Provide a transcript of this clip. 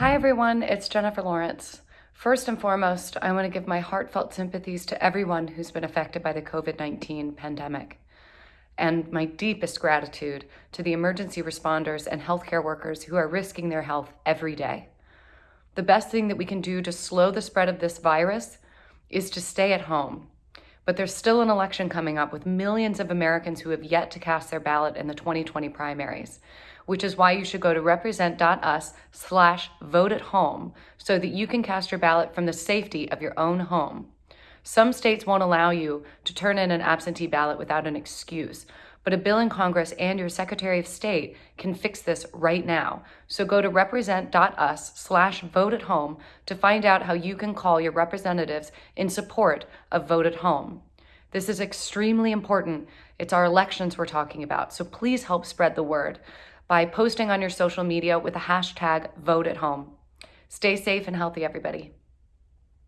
Hi, everyone. It's Jennifer Lawrence. First and foremost, I want to give my heartfelt sympathies to everyone who's been affected by the COVID 19 pandemic, and my deepest gratitude to the emergency responders and healthcare workers who are risking their health every day. The best thing that we can do to slow the spread of this virus is to stay at home. But there's still an election coming up with millions of Americans who have yet to cast their ballot in the 2020 primaries which is why you should go to represent.us slash vote at home so that you can cast your ballot from the safety of your own home. Some states won't allow you to turn in an absentee ballot without an excuse, but a bill in Congress and your Secretary of State can fix this right now. So go to represent.us slash vote at home to find out how you can call your representatives in support of vote at home. This is extremely important. It's our elections we're talking about, so please help spread the word by posting on your social media with the hashtag vote at home. Stay safe and healthy, everybody.